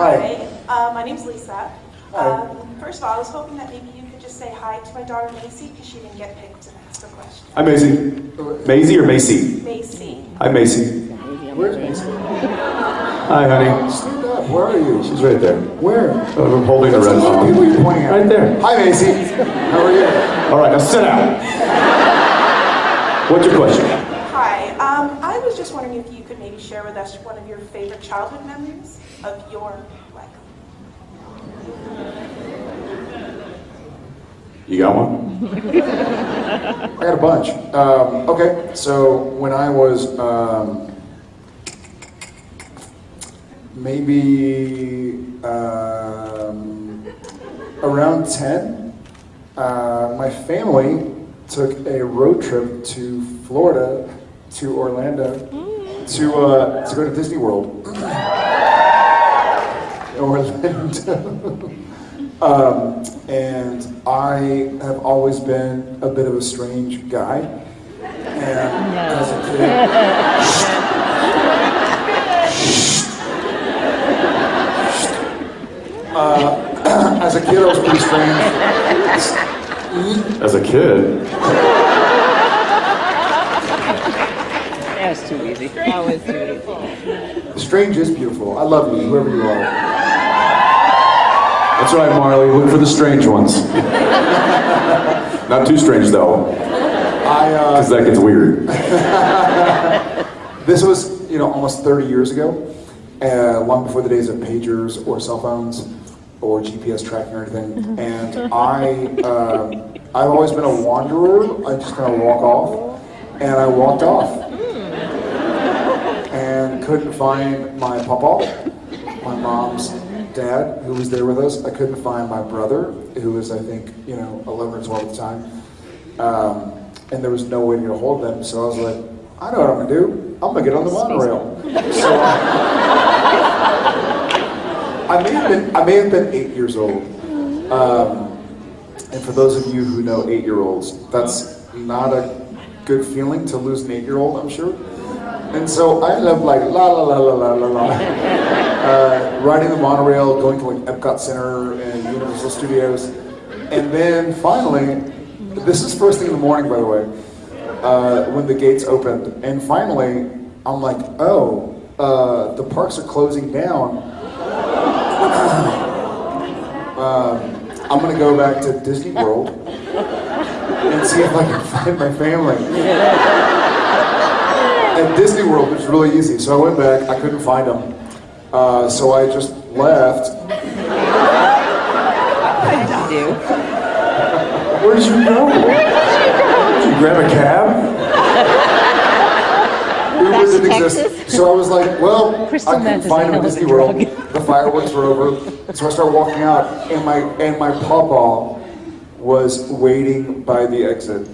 Hi. uh, my name's Lisa. Hi. Um, first of all, I was hoping that maybe you could just say hi to my daughter Macy because she didn't get picked to ask a question. Hi, Macy. Maisie or Macy? Macy. Hi, Macy. Where's Macy? Hi, honey. Stand up. Where are you? She's right there. Where? Oh, I'm holding the That's a red lot of phone. people you're pointing at. Right there. Hi, Macy. How are you? All right, now sit down. What's your question? Just wondering if you could maybe share with us one of your favorite childhood memories of your life. You got one? I got a bunch. Um, okay, so when I was um, maybe um, around 10, uh, my family took a road trip to Florida, to Orlando, to, uh, to go to Disney World. Orlando. Um, and I have always been a bit of a strange guy. And as a kid, uh, as a kid, I was pretty strange. As a kid. That was too easy. That was too easy. Strange is beautiful. I love you, whoever you are. That's right, Marley. Look for the strange ones. Not too strange, though, I, uh, because that gets weird. This was, you know, almost 30 years ago, uh, long before the days of pagers or cell phones or GPS tracking or anything. And I, um, I've always been a wanderer. I just kind of walk off, and I walked off, and couldn't find my papa, my mom's dad, who was there with us. I couldn't find my brother, who was, I think, you know, 11 or 12 at the time. Um, and there was no way to get a hold of them, so I was like, I know what I'm gonna do. I'm gonna get on the monorail. So I may have been, I may have been eight years old. Um, and for those of you who know eight-year-olds, that's not a good feeling to lose an eight-year-old, I'm sure. And so I love like la la la la la la la, uh, riding the monorail, going to like Epcot Center and Universal Studios, and then finally, this is first thing in the morning, by the way, uh, when the gates opened, and finally, I'm like, oh, uh, the parks are closing down. um, I'm gonna go back to Disney World and see if I can find my family. At Disney World, it's really easy. So I went back, I couldn't find them. Uh, so I just left. What did you do? Where did you go? Did you grab a cab? Uber didn't exist. Texas? So I was like, well, Crystal I couldn't find him at Disney World. The fireworks were over. So I started walking out, and my and my pawpaw was waiting by the exit,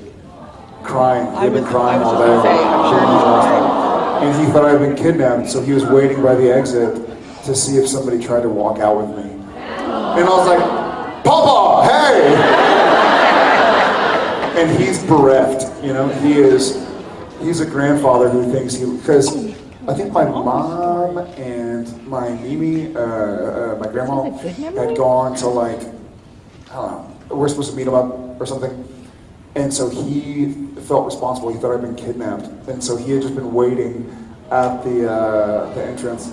crying. He had been crying all day. And he thought I'd been kidnapped, so he was waiting by the exit to see if somebody tried to walk out with me. And I was like, Papa, hey! and he's bereft. You know, he is. He's a grandfather who thinks he because I think my mom and my Mimi, uh, uh, my grandma, Is that a good memory? had gone to like I don't know. We're supposed to meet him up or something. And so he felt responsible. He thought I'd been kidnapped, and so he had just been waiting at the uh, the entrance.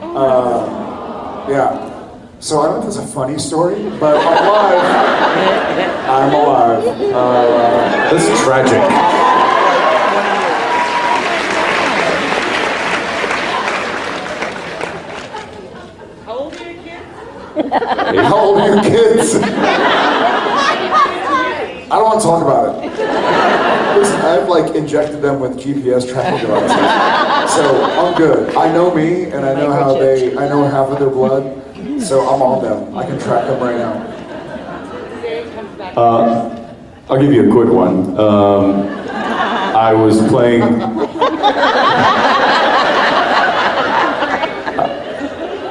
Uh, yeah. So I don't know if it's a funny story, but I'm alive. I'm alive. Uh, This is tragic. How old are your kids? How old are your kids? I don't want to talk about it. Listen, I've like injected them with GPS tracking devices, so I'm good. I know me, and I know how they. I know half of their blood, so I'm on them. I can track them right now. I'll give you a quick one. Um, I was playing.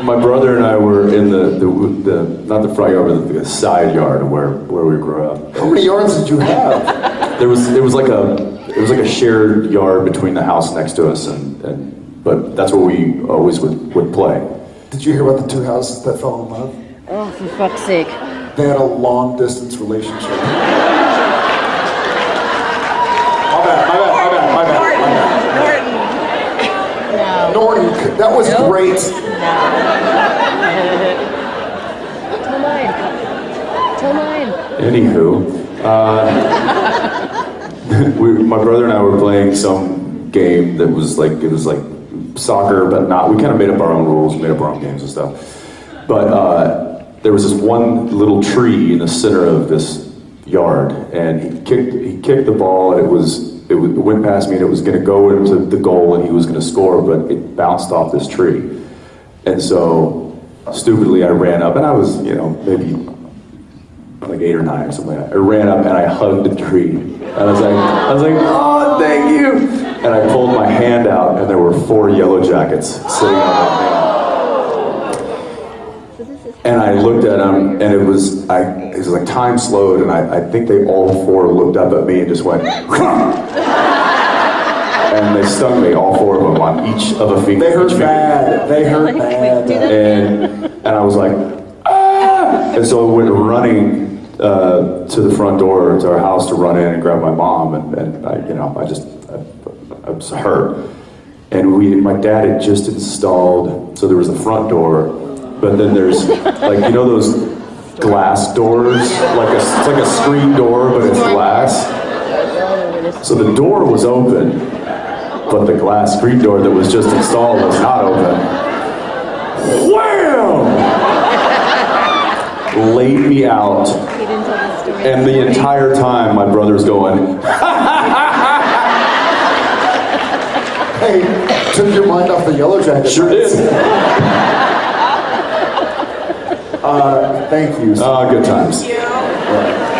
My brother and I were in the, the, the not the front yard, but the side yard where, where we grew up. How many yards did you have? There was there was like a it was like a shared yard between the house next to us, and, and but that's where we always would, would play. Did you hear about the two houses that fell in love? Oh, for fuck's sake. They had a long distance relationship. My bad, my bad, my bad, my bad, my bad. No. Norton, that was Nope. great. Tell mine. Tell mine. Anywho, uh, we, my brother and I were playing some game that was like it was like soccer, but not. We kind of made up our own rules, made up our own games and stuff. But uh, there was this one little tree in the center of this yard, and he kicked he kicked the ball, and it was it, went past me, and it was going to go into the goal, and he was going to score, but it bounced off this tree, and so stupidly I ran up, and I was you know maybe like eight or nine or something like that. I ran up and I hugged the tree. And I was like, I was like, oh, thank you. And I pulled my hand out and there were four yellow jackets sitting on my hand. So this is And I looked at them and it was, I, it was like time slowed and I, I think they all four looked up at me and just went, and they stung me, all four of them on each of a finger. They hurt bad. They hurt Wait, bad. do and and I was like, ah! And so I went running uh, to the front door to our house to run in and grab my mom, and, and I, you know, I just, I, I was hurt. And we, my dad had just installed, so there was the front door, but then there's like, you know, those glass doors, like a, it's like a screen door, but it's glass. So the door was open, but the glass screen door that was just installed was not open. Wham! Laid me out, He didn't tell the story. and the entire time my brother's going, Hey, took your mind off the yellow jacket. sure did. Uh, thank you. Ah, good times. You.